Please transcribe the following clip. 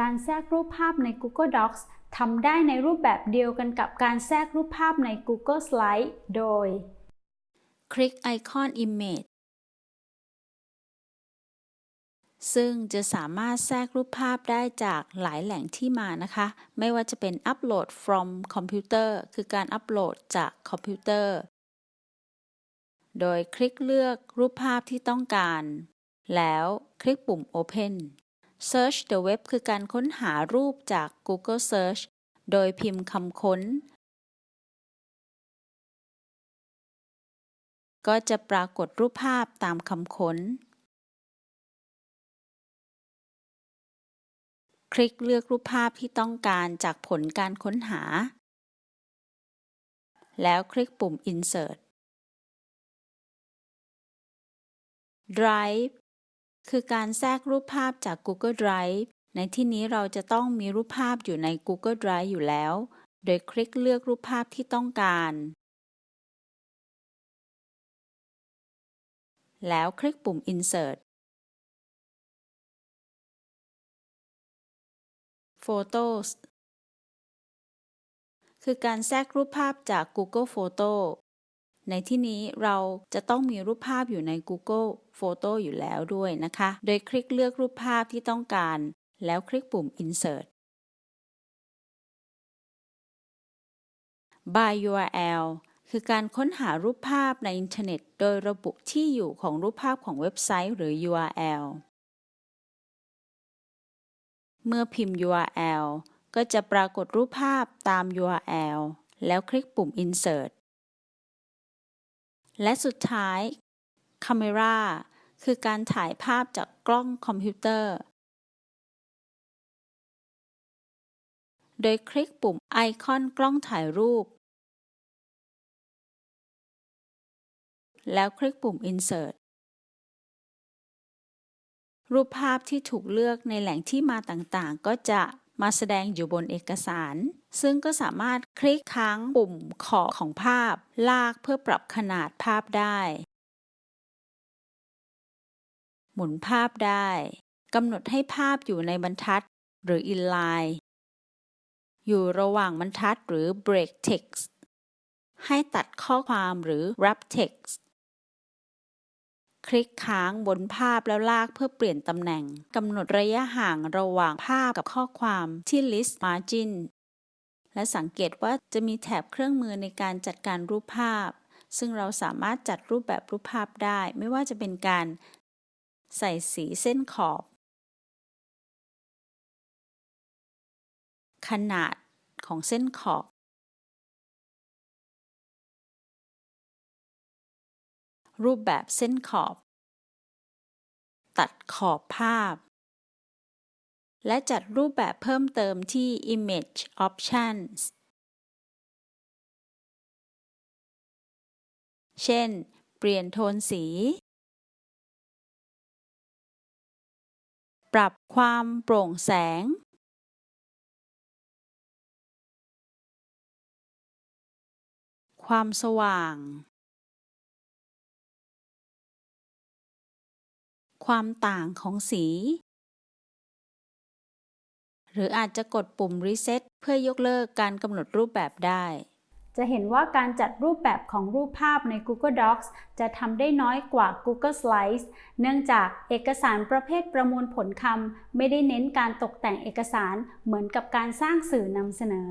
การแทรกรูปภาพใน Google Docs ทำได้ในรูปแบบเดียวกันกับการแทรกรูปภาพใน Google Slide โดย คลิกไอคอน Image ซึ่งจะสามารถแทรกรูปภาพได้จากหลายแหล่งที่มานะคะ ไม่ว่าจะเป็น Upload from Computer คือการอัปโหลดจากคอมพิวเตอร์ โดยคลิกเลือกรูปภาพที่ต้องการ แล้วคลิกปุ่ม Open Search the Web คือการค้นหารูปจาก Google Search โดยพิมพ์คำค้น ก็จะปรากฏรูปภาพตามคำค้น คลิกเลือกรูปภาพที่ต้องการจากผลการค้นหา แล้วคลิกปุ่ม Insert Drive คือการแทรกรูปภาพจาก Google Drive ในที่นี้เราจะต้องมีรูปภาพอยู่ใน Google Drive อยู่แล้ว โดยคลิกเลือกรูปภาพที่ต้องการ แล้วคลิกปุ่ม Insert Photos คือการแทรกรูปภาพจาก Google Photo ในที่นี้เราจะต้องมีรูปภาพอยู่ใน Google Photo อยู่แล้วด้วยนะคะ โดยคลิกเลือกรูปภาพที่ต้องการ แล้วคลิกปุ่ม Insert by URL คือการค้นหารูปภาพในอินเทอร์เน็ต โดยระบุที่อยู่ของรูปภาพของเว็บไซต์หรือ URL เมื่อพิมพ์ URL ก็จะปรากฏรูปภาพตาม URL แล้วคลิกปุ่ม Insert และสุดท้าย Camera คือการถ่ายภาพจากกล้องคอมพิวเตอร์ โดยคลิกปุ่มไอคอนกล้องถ่ายรูป แล้วคลิกปุ่ม Insert รูปภาพที่ถูกเลือกในแหล่งที่มาต่างๆ ก็จะ มาแสดงอยู่บนเอกสาร ซึ่งก็สามารถคลิกค้างปุ่มขอบของภาพ ลากเพื่อปรับขนาดภาพได้ หมุนภาพได้กำหนดให้ภาพอยู่ในบรรทัด หรือ inline อยู่ระหว่างบรรทัดหรือ break text ให้ตัดข้อความหรือ wrap text คลิกค้างบนภาพแล้วลากเพื่อเปลี่ยนตำแหน่งกำหนดระยะห่างระหว่างภาพกับข้อความที่ list margin และสังเกตว่าจะมีแถบเครื่องมือในการจัดการรูปภาพ ซึ่งเราสามารถจัดรูปแบบรูปภาพได้ ไม่ว่าจะเป็นการใส่สีเส้นขอบ ขนาดของเส้นขอบ รูปแบบเส้นขอบ ตัดขอบภาพ และจัดรูปแบบเพิ่มเติมที่ Image Options เช่น เปลี่ยนโทนสี ปรับความโปร่งแสง ความสว่าง ความต่างของสี หรืออาจจะกดปุ่ม Reset เพื่อยกเลิกการกำหนดรูปแบบได้ จะเห็นว่าการจัดรูปแบบของรูปภาพใน Google Docs จะทำได้น้อยกว่า Google Slides เนื่องจากเอกสารประเภทประมวลผลคำไม่ได้เน้นการตกแต่งเอกสารเหมือนกับการสร้างสื่อนำเสนอ